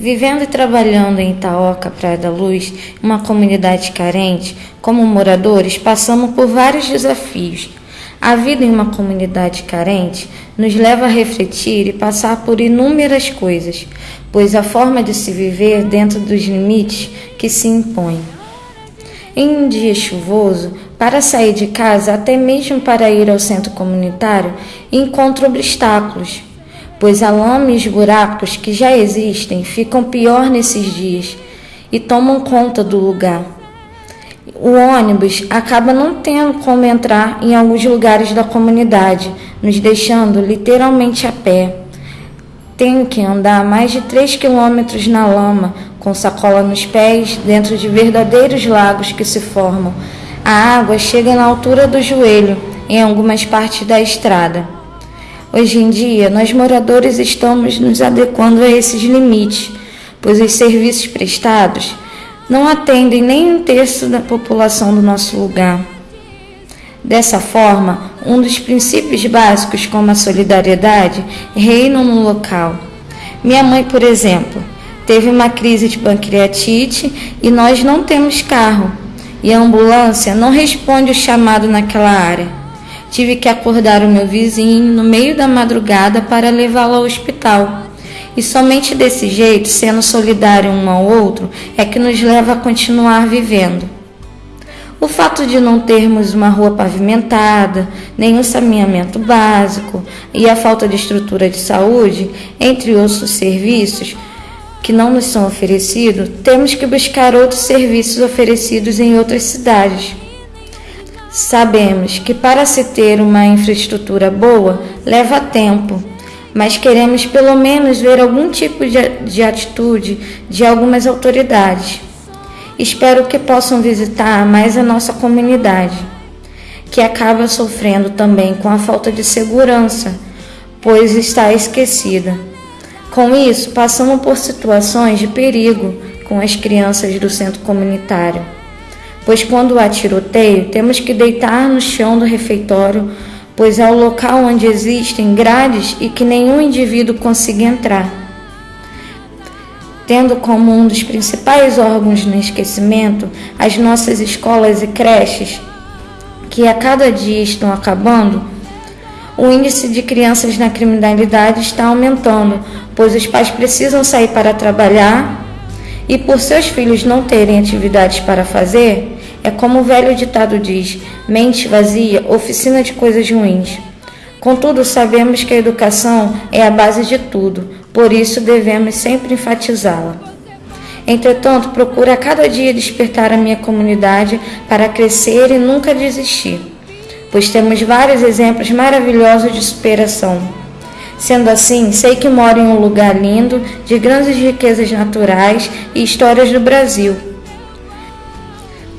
Vivendo e trabalhando em Itaoca, Praia da Luz, uma comunidade carente, como moradores, passamos por vários desafios. A vida em uma comunidade carente nos leva a refletir e passar por inúmeras coisas, pois a forma de se viver dentro dos limites que se impõem. Em um dia chuvoso, para sair de casa, até mesmo para ir ao centro comunitário, encontro obstáculos pois a lama e os buracos que já existem ficam pior nesses dias e tomam conta do lugar. O ônibus acaba não tendo como entrar em alguns lugares da comunidade, nos deixando literalmente a pé. Tenho que andar mais de 3 quilômetros na lama, com sacola nos pés, dentro de verdadeiros lagos que se formam. A água chega na altura do joelho em algumas partes da estrada. Hoje em dia, nós moradores estamos nos adequando a esses limites, pois os serviços prestados não atendem nem um terço da população do nosso lugar. Dessa forma, um dos princípios básicos, como a solidariedade, reinam no local. Minha mãe, por exemplo, teve uma crise de pancreatite e nós não temos carro, e a ambulância não responde o chamado naquela área. Tive que acordar o meu vizinho no meio da madrugada para levá-lo ao hospital. E somente desse jeito, sendo solidário um ao outro, é que nos leva a continuar vivendo. O fato de não termos uma rua pavimentada, nem um saneamento básico e a falta de estrutura de saúde, entre outros serviços que não nos são oferecidos, temos que buscar outros serviços oferecidos em outras cidades. Sabemos que para se ter uma infraestrutura boa leva tempo, mas queremos pelo menos ver algum tipo de, de atitude de algumas autoridades. Espero que possam visitar mais a nossa comunidade, que acaba sofrendo também com a falta de segurança, pois está esquecida. Com isso, passamos por situações de perigo com as crianças do centro comunitário pois quando há tiroteio, temos que deitar no chão do refeitório, pois é o local onde existem grades e que nenhum indivíduo consiga entrar. Tendo como um dos principais órgãos no esquecimento as nossas escolas e creches, que a cada dia estão acabando, o índice de crianças na criminalidade está aumentando, pois os pais precisam sair para trabalhar e, por seus filhos não terem atividades para fazer, é como o velho ditado diz: mente vazia, oficina de coisas ruins. Contudo, sabemos que a educação é a base de tudo, por isso devemos sempre enfatizá-la. Entretanto, procuro a cada dia despertar a minha comunidade para crescer e nunca desistir, pois temos vários exemplos maravilhosos de superação. Sendo assim, sei que moro em um lugar lindo, de grandes riquezas naturais e histórias do Brasil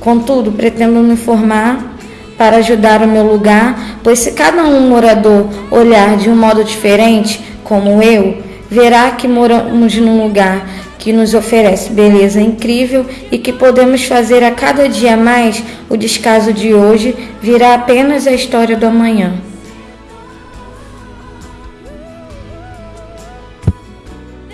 Contudo, pretendo me formar para ajudar o meu lugar, pois se cada um morador olhar de um modo diferente, como eu, verá que moramos num lugar que nos oferece beleza incrível e que podemos fazer a cada dia mais o descaso de hoje virá apenas a história do amanhã.